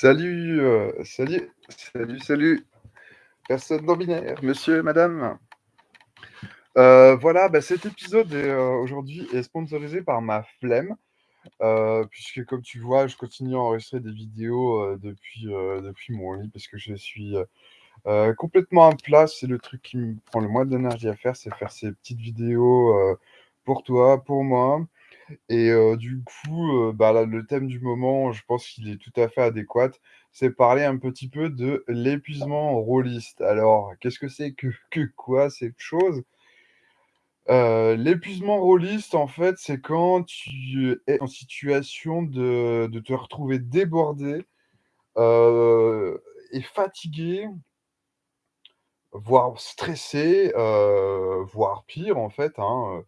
Salut, heu, salut, salut, salut, personne non binaire, monsieur, madame. Heu, voilà, bah, cet épisode heu, aujourd'hui est sponsorisé par ma flemme, puisque comme tu vois, je continue à enregistrer des vidéos, depuis, depuis mon lit parce que je suis, complètement à plat. C'est le truc qui me prend le moins d'énergie à faire, c'est faire ces petites vidéos, pour toi, pour moi et du coup, bah, le thème du moment, je pense qu'il est tout à fait adéquat. C'est parler un petit peu de l'épuisement rôliste. Alors, qu'est-ce que c'est que que quoi cette chose? L'épuisement rôliste, en fait, c'est quand tu es en situation de de te retrouver débordé, et fatigué voire stressé, voire pire, en fait, hein,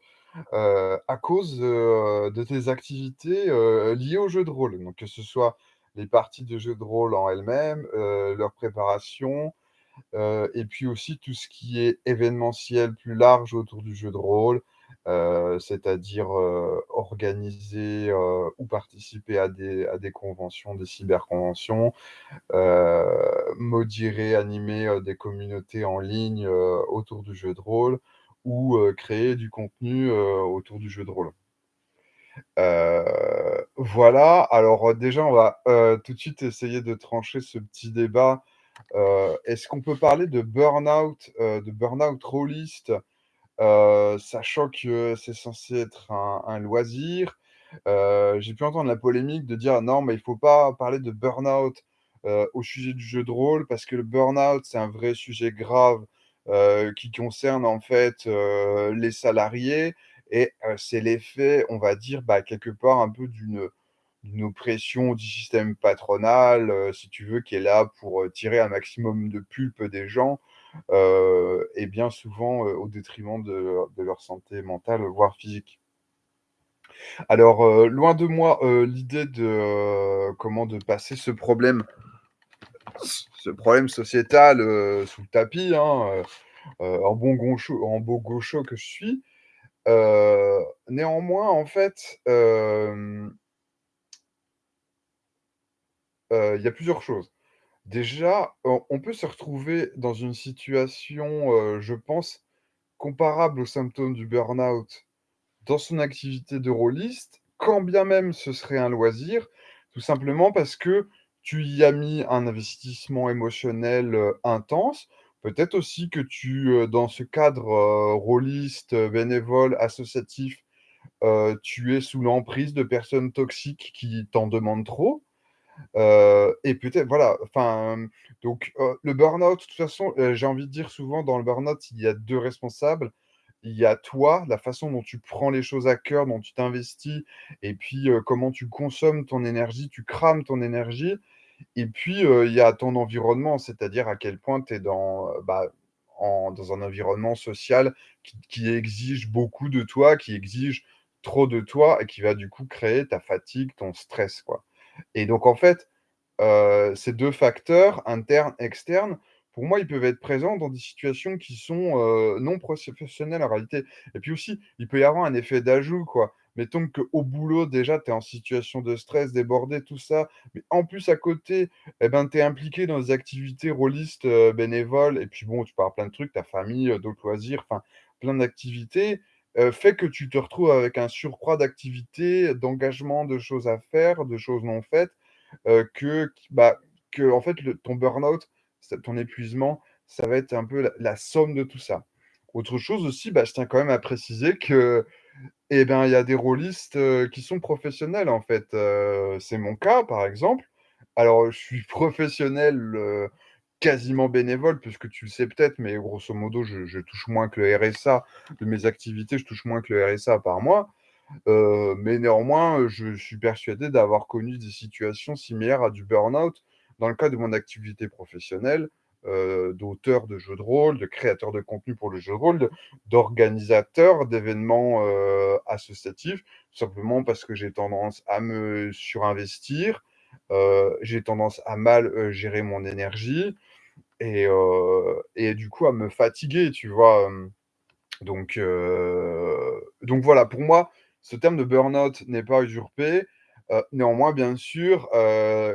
heu, à cause, de tes activités, heu, liées aux jeux de rôle. Donc que ce soit les parties de jeux de rôle en elles-mêmes, heu, leur préparation, et puis aussi tout ce qui est événementiel plus large autour du jeu de rôle, c'est-à-dire, organiser, ou participer à des à des conventions, des cyberconventions, modérer, animer, des communautés en ligne, autour du jeu de rôle ou, créer du contenu, autour du jeu de rôle. Voilà, alors, déjà on va, tout de suite essayer de trancher ce petit débat est-ce qu'on peut parler de burn-out, de burn-out rôliste, sachant que c'est censé être un un loisir? J'ai pu entendre la polémique de dire: «Non, mais il faut pas parler de burn-out, au sujet du jeu de rôle parce que le burn-out, c'est un vrai sujet grave, qui concerne en fait, heu, les salariés et heu, c'est l'effet, on va dire, bah, quelque part un peu d'une, oppression du système patronal, si tu veux, qui est là pour, tirer un maximum de pulpe des gens, et bien souvent, au détriment de leur santé mentale, voire physique. Alors, loin de moi, l'idée de, comment de passer ce problème ce problème sociétal, heu, sous le tapis, hein, heu heu, en bon goncho beau gaucho que je suis. Néanmoins, en fait, il y a plusieurs choses. Déjà, on peut se retrouver dans une situation, je pense, comparable aux symptômes du burn-out dans son activité de rôliste, quand bien même ce serait un loisir, tout simplement parce que tu y as mis un investissement émotionnel, intense. Peut-être aussi que tu, dans ce cadre, heu, rôliste, bénévole, associatif, tu es sous l'emprise de personnes toxiques qui t'en demandent trop. Et peut-être voilà, enfin, donc le burn-out, de toute façon, j'ai envie de dire souvent dans le burn-out, il y a 2 responsables. Il y a toi, la façon dont tu prends les choses à cœur, dont tu t'investis et puis, comment tu consommes ton énergie, tu crames ton énergie et puis, il y a ton environnement, c'est-à-dire à quel point tu es dans, bah, dans un environnement social qui exige beaucoup de toi, qui exige trop de toi et qui va du coup créer ta fatigue, ton stress, quoi. Et donc en fait, ces 2 facteurs, internes, externes, pour moi, ils peuvent être présents dans des situations qui sont, non professionnelles en réalité. Et puis aussi, il peut y avoir un effet d'ajout, quoi. Mettons qu'au boulot, déjà, tu es en situation de stress, débordé, tout ça, mais en plus à côté, et ben, tu es impliqué dans des activités rôlistes, heu, bénévoles et puis bon, tu pars plein de trucs, ta famille, heu, d'autres loisirs, enfin plein d'activités, heu, fait que tu te retrouves avec un surcroît d'activités, d'engagement, de choses à faire, de choses non faites que bah, que en fait ton burn-out, ton épuisement, ça va être un peu la la somme de tout ça. Autre chose aussi, bah, je tiens quand même à préciser que, eh ben, il y a des rôlistes, qui sont professionnels en fait, c'est mon cas par exemple. Alors, je suis professionnel, quasiment bénévole puisque tu le sais peut-être, mais grosso modo je touche moins que le RSA de mes activités, je touche moins que le RSA par mois. Mais néanmoins, je suis persuadé d'avoir connu des situations similaires à du burn-out dans le cadre de mon activité professionnelle, heu, d'auteur de jeux de rôle, de créateur de contenu pour le jeu de rôle, de d'organisateur d'événements, heu, associatifs. Simplement parce que j'ai tendance à me surinvestir, heu, j'ai tendance à mal, gérer mon énergie et et du coup à me fatiguer, tu vois? Donc, donc voilà, pour moi, ce terme de burn-out n'est pas usurpé. Néanmoins, bien sûr,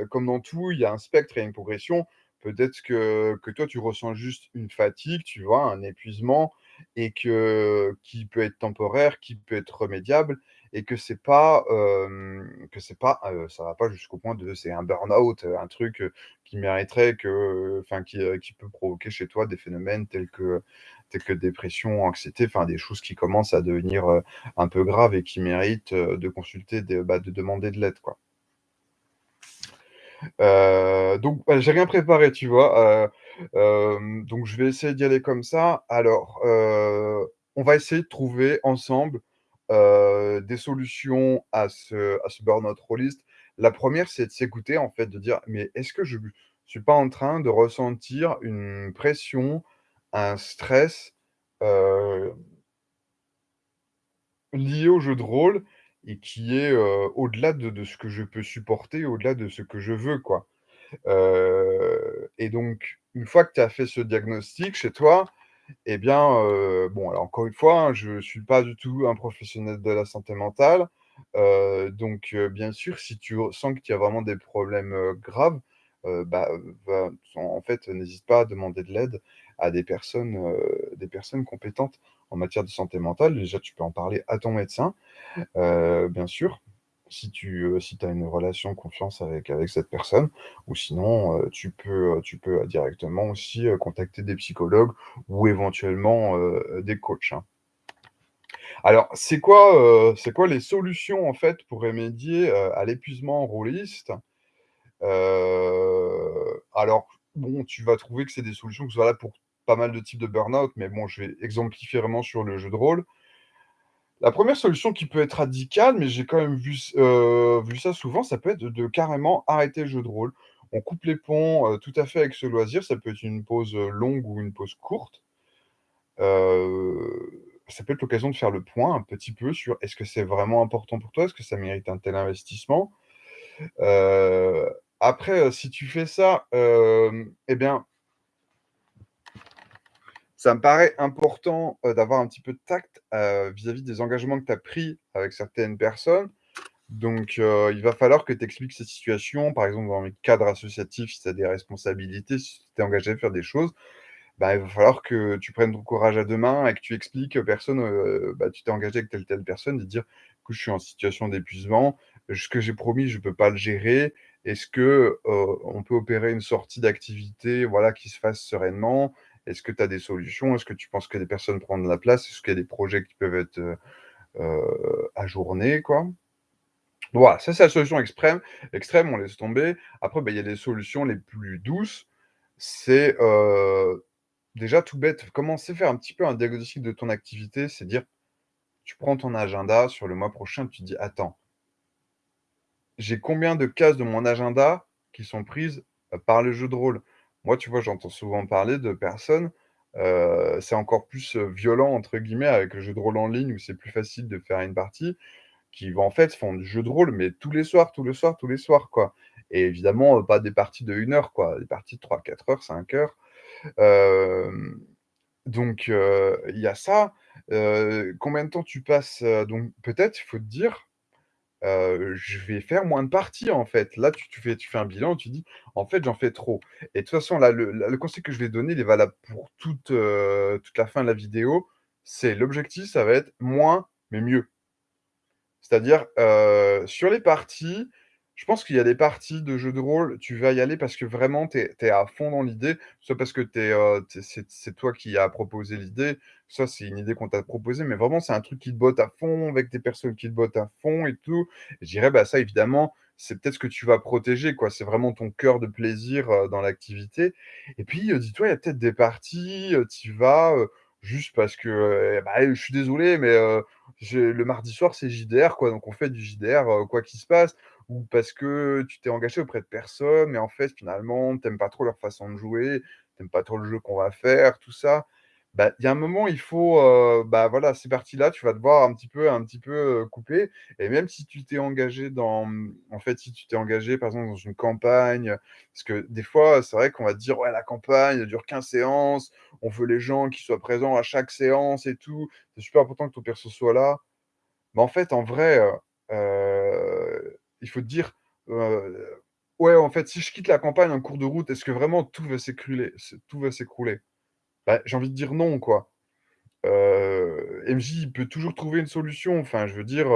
comme dans tout, il y a un spectre et une progression. Peut-être que toi, tu ressens juste une fatigue, tu vois? Un épuisement et que qui peut être temporaire, qui peut être remédiable et que c'est pas, que ça va pas jusqu'au point de c'est un burn-out, un truc, qui mériterait que enfin qui, peut provoquer chez toi des phénomènes tels que tels que dépression, anxiété, enfin des choses qui commencent à devenir, un peu graves et qui méritent, de consulter de bah, de demander de l'aide. Heu, donc j'ai rien préparé, tu vois? Heu, hem, donc je vais essayer d'y aller comme ça. Alors, on va essayer de trouver ensemble, des solutions à ce à ce burn-out rôliste. La première, c'est de s'écouter, en fait, de dire: «Mais est-ce que je suis pas en train de ressentir une pression, un stress, lié au jeu de rôle et qui est, au-delà de ce que je peux supporter, au-delà de ce que je veux, quoi?» Et donc une fois que tu as fait ce diagnostic chez toi et bien, bon alors encore une fois, hein, je suis pas du tout un professionnel de la santé mentale, donc bien sûr, si tu sens qu'il y a vraiment des problèmes, graves, bah, en fait, n'hésite pas à demander de l'aide à des personnes, des personnes compétentes en matière de santé mentale. Déjà, tu peux en parler à ton médecin, heu, bien sûr, si tu, heu, si as une relation confiance avec avec cette personne ou sinon, heu, tu peux, tu peux, directement aussi, contacter des psychologues ou éventuellement, des coachs, hein. Alors, c'est quoi, c'est quoi les solutions, en fait, pour remédier, à l'épuisement rôliste? Alors, bon, tu vas trouver que c'est des solutions qui sont valables pour pas mal de types de burn-out, mais bon, je vais exemplifier vraiment sur le jeu de rôle. La première solution qui peut être radicale, mais j'ai quand même vu heu, vu ça souvent, ça peut être de carrément arrêter le jeu de rôle. On coupe les ponts, heu, tout à fait avec ce loisir. Ça peut être une pause, heu, longue ou une pause courte. Ça peut être l'occasion de faire le point un petit peu sur: «Est-ce que c'est vraiment important pour toi? Est-ce que ça mérite un tel investissement?» après, si tu fais ça, et bien ça me paraît important, heu, d'avoir un petit peu de tact, heu, vis-à-vis des engagements que tu as pris avec certaines personnes. Donc, heu, il va falloir que tu expliques cette situation, par exemple dans le cadre associatif, si tu as des responsabilités, si tu t'es engagé à faire des choses, bah, il va falloir que tu prennes ton courage à 2 mains et que tu expliques aux personnes, bah, tu t'es engagé avec telle, telle personne, de dire: «Écoute, je suis en situation d'épuisement, ce que j'ai promis, je peux pas le gérer. Est-ce que, on peut opérer une sortie d'activité, voilà, qui se fasse sereinement? Est-ce que tu as des solutions? Est-ce que tu penses que des personnes prennent la place? Est-ce qu'il y a des projets qui peuvent être, heu heu, ajournés?» quoi? Voilà, ça c'est la solution extrême extrême, on laisse tomber. Après, bah, il y a des solutions les plus douces. C'est, heu, déjà tout bête, commencer à faire un petit peu un diagnostic de ton activité, c'est dire, tu prends ton agenda sur le mois prochain, tu dis: «Attends» «j'ai combien de cases de mon agenda qui sont prises, par le jeu de rôle?» Moi, tu vois, j'entends souvent parler de personnes, heu, c'est encore plus, «violent» entre guillemets avec le jeu de rôle en ligne où c'est plus facile de faire une partie, qui vont en fait, font du jeu de rôle, mais tous les soirs, tous les soirs, tous les soirs, quoi et évidemment, pas des parties de 1 heure, quoi, des parties de 3-4 heures, 5 heures. Donc il y a ça. Combien de temps tu passes, donc peut-être, il faut te dire, «Je vais faire moins de parties, en fait». Là, tu fais un bilan, tu dis: «En fait, j'en fais trop» et de toute façon, le conseil que je vais donner, il est valable pour toute, la fin de la vidéo. C'est l'objectif, ça va être moins, mais mieux. C'est-à-dire, sur les parties, je pense qu'il y a des parties de jeux de rôle, tu vas y aller parce que vraiment tu es à fond dans l'idée, soit parce que tu es, heu, tu es c'est toi qui as proposé l'idée, soit c'est une idée qu'on t'a proposée, mais vraiment c'est un truc qui te botte à fond, avec des personnes qui te bottent à fond et tout. Je dirais, bah, ça évidemment, c'est peut-être ce que tu vas protéger, quoi. C'est vraiment ton cœur de plaisir, heu, dans l'activité et puis, heu, dis-toi, il y a peut-être des parties, tu vas, juste parce que, heu, bah, je suis désolé, mais, le mardi soir, c'est JDR, quoi, donc on fait du JDR, quoi qu'il se passe ou parce que tu t'es engagé auprès de personnes, mais en fait, finalement, tu aimes pas trop leur façon de jouer, tu aimes pas trop le jeu qu'on va faire, tout ça. Bah, il y a un moment, il faut, bah, voilà, ces parties-là, tu vas devoir un petit peu un petit peu, couper et même si tu t'es engagé dans, mmh, en fait, si tu t'es engagé, par exemple, dans une campagne, parce que des fois, c'est vrai qu'on va te dire: «Ouais, la campagne, elle dure 15 séances, on veut les gens qui soient présents à chaque séance et tout, c'est super important que ton perso soit là». Mais en fait, en vrai, il faut dire, heu Ouais, en fait, si je quitte la campagne en cours de route, est-ce que vraiment tout va s'écruler s tout va s'écrouler? Bah, j'ai envie de dire non, quoi. Heu, MJ, il peut toujours trouver une solution. Enfin, je veux dire,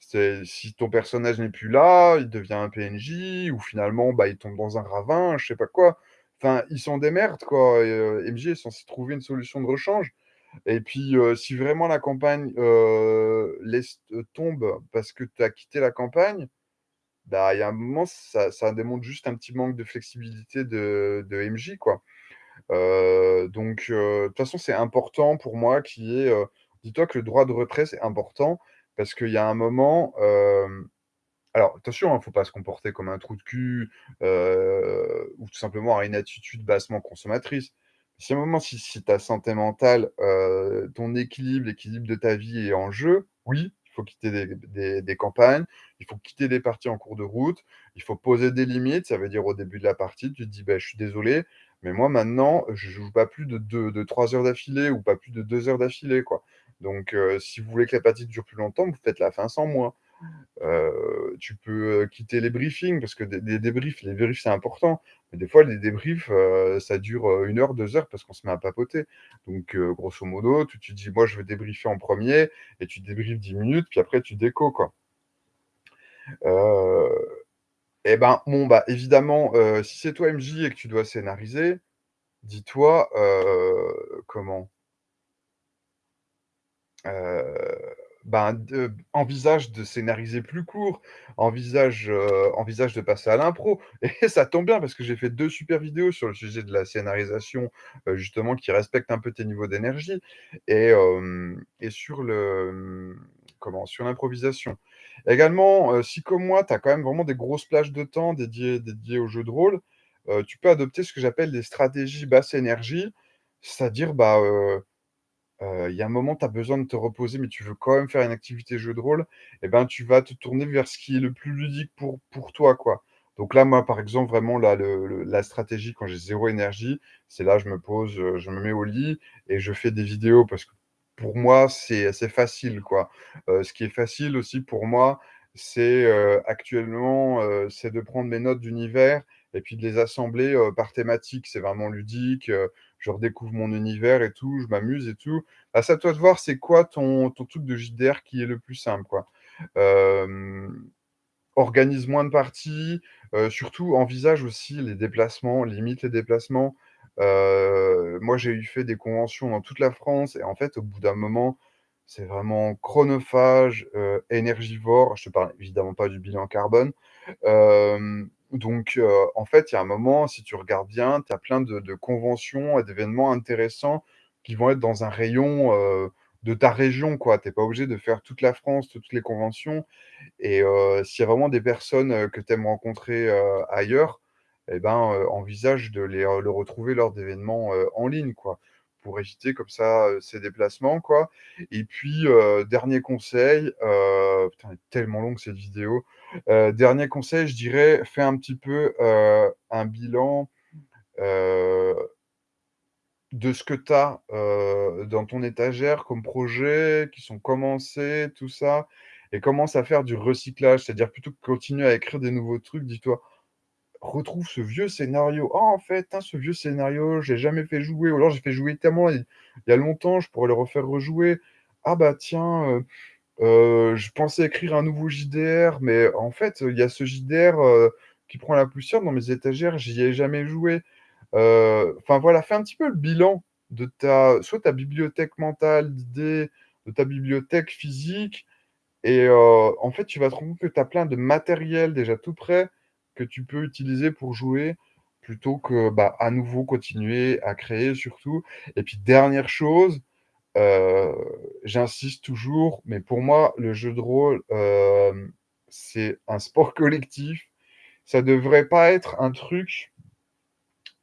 c'est si ton personnage n'est plus là, il devient un PNJ ou finalement, bah, il tombe dans un ravin, je sais pas quoi. Enfin, il s'en démerde, quoi MJ est censé trouver une solution de rechange et puis, si vraiment la campagne, laisse tombe parce que tu as quitté la campagne, bah, il y a un moment, ça démontre juste un petit manque de flexibilité de MJ, quoi. Donc de toute façon, c'est important pour moi y ait, heu dis-toi que le droit de retrait, c'est important parce qu'il y a un moment, alors attention, hein, faut pas se comporter comme un trou de cul, ou tout simplement avoir une attitude bassement consommatrice. Si à un moment, si ta santé mentale, ton équilibre, l'équilibre de ta vie est en jeu, oui, il faut quitter des campagnes, il faut quitter des parties en cours de route, il faut poser des limites. Ça veut dire au début de la partie, tu te dis: «Beh, je suis désolé, mais moi maintenant, je joue pas plus de 2 de 3 heures d'affilée ou pas plus de 2 heures d'affilée. Donc heu, si vous voulez que la partie dure plus longtemps, vous faites la fin sans moi». Heu, tu peux, heu, quitter les briefings parce que des débriefs les débriefs, c'est important, mais des fois les débriefs, heu, ça dure, 1 heure, 2 heures parce qu'on se met à papoter. Donc grosso modo, tu tu dis: «Moi, je veux débriefer en 1er» et tu débriefes 10 minutes, puis après tu déco, quoi. Et ben, bon, bah, évidemment, si c'est toi MJ et que tu dois scénariser, dis-toi, comment? Ben, envisage de scénariser plus court, envisage, heu, envisage de passer à l'impro et ça tombe bien parce que j'ai fait 2 super vidéos sur le sujet de la scénarisation, heu, justement qui respectent un peu tes niveaux d'énergie et et sur le, comment? Sur l'improvisation. Également, heu, si comme moi, tu as quand même vraiment des grosses plages de temps dédiées dédiées aux jeux de rôle, tu peux adopter ce que j'appelle des stratégies basse énergie. C'est-à-dire, bah, il y a un moment, tu as besoin de te reposer, mais tu veux quand même faire une activité jeu de rôle et ben, tu vas te tourner vers ce qui est le plus ludique pour pour toi, quoi. Donc là, moi, par exemple, vraiment là, le la stratégie quand j'ai 0 énergie, c'est là, je me pose, je me mets au lit et je fais des vidéos parce que pour moi, c'est facile, quoi. Ce qui est facile aussi pour moi, c'est, actuellement, c'est de prendre mes notes d'univers et puis de les assembler, par thématique. C'est vraiment ludique, je redécouvre mon univers et tout, je m'amuse et tout. Bah, c'est à toi de voir c'est quoi ton truc de JDR qui est le plus simple, quoi? Organise moins de parties, surtout envisage aussi les déplacements, limite les déplacements. Moi, j'ai eu fait des conventions dans toute la France et en fait, au bout d'un moment, c'est vraiment chronophage, énergivore. Je te parle évidemment pas du bilan carbone. Donc en fait, il y a un moment, si tu regardes bien, tu as plein de conventions et d'événements intéressants qui vont être dans un rayon, de ta région. Tu es pas obligé de faire toute la France, toutes les conventions et s'il y a vraiment des personnes, que tu aimes rencontrer, ailleurs et ben, envisage de les, retrouver lors d'événements, en ligne, quoi. Pour éviter comme ça, ces déplacements, quoi et puis, dernier conseil, putain, elle est tellement longue cette vidéo. Heu, dernier conseil, je dirais, fais un petit peu, heu, un bilan, heu de ce que tu as, dans ton étagère comme projet, qui sont commencés, tout ça et commence à faire du recyclage. C'est-à-dire plutôt que continuer à écrire des nouveaux trucs, dis-toi: «Retrouve ce vieux scénario. Oh en fait, hein, ce vieux scénario, je l'ai jamais fait jouer ou alors j'ai fait jouer tellement il y a longtemps, je pourrais le refaire rejouer. Ah bah tiens, heu, je pensais écrire un nouveau JDR, mais en fait, il y a ce JDR, heu, qui prend la poussière dans mes étagères, j'y ai jamais joué». Heu, enfin voilà, fais un petit peu le bilan de ta soit ta bibliothèque mentale d'idées, de ta bibliothèque physique et en fait, tu vas te rendre compte que tu as plein de matériel déjà tout prêt, que tu peux utiliser pour jouer, plutôt que, bah, à nouveau continuer à créer surtout et puis dernière chose, heu, j'insiste toujours, mais pour moi, le jeu de rôle, hem, c'est un sport collectif. Ça devrait pas être un truc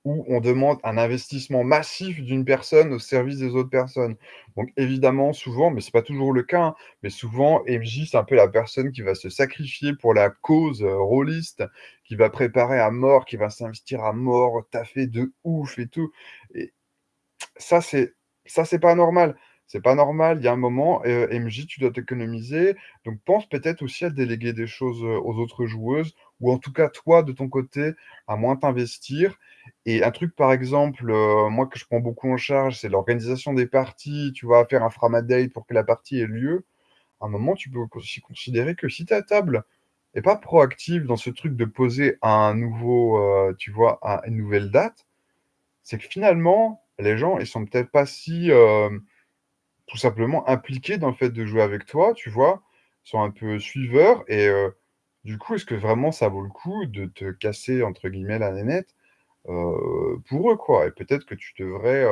où on demande un investissement massif d'une personne au service des autres personnes. Donc évidemment, souvent, mais c'est pas toujours le cas, hein, mais souvent MJ, c'est un peu la personne qui va se sacrifier pour la cause, heu, rôliste, qui va préparer à mort, qui va s'investir à mort, taffer de ouf et tout et ça, c'est ça, c'est pas normal. C'est pas normal, il y a un moment, heu, MJ, tu dois t'économiser, donc pense peut-être aussi à déléguer des choses, heu, aux autres joueuses ou en tout cas, toi, de ton côté, à moins t'investir et un truc, par exemple, heu, moi, que je prends beaucoup en charge, c'est l'organisation des parties, tu vois? Faire un framadate pour que la partie ait lieu. À un moment, tu peux aussi considérer que si ta table est pas proactive dans ce truc de poser un nouveau, tu vois, un une nouvelle date, c'est que finalement, les gens, ils sont peut-être pas si, hem, tout simplement impliqués dans le fait de jouer avec toi, tu vois? Ils sont un peu suiveurs et heu, du coup, est-ce que vraiment ça vaut le coup de te «casser» entre guillemets la nénette, heu, pour eux, quoi? Et peut-être que tu devrais,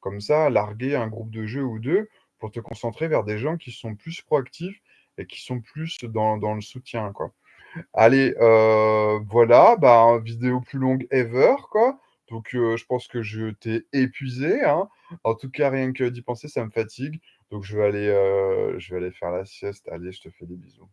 comme ça, larguer un groupe de jeu ou 2 pour te concentrer vers des gens qui sont plus proactifs et qui sont plus dans le soutien, quoi. Allez, voilà, bah, vidéo plus longue ever, quoi. Donc je pense que je t'ai épuisé, hein. En tout cas, rien que d'y penser, ça me fatigue. Donc je vais aller, je vais aller faire la sieste. Allez, je te fais des bisous.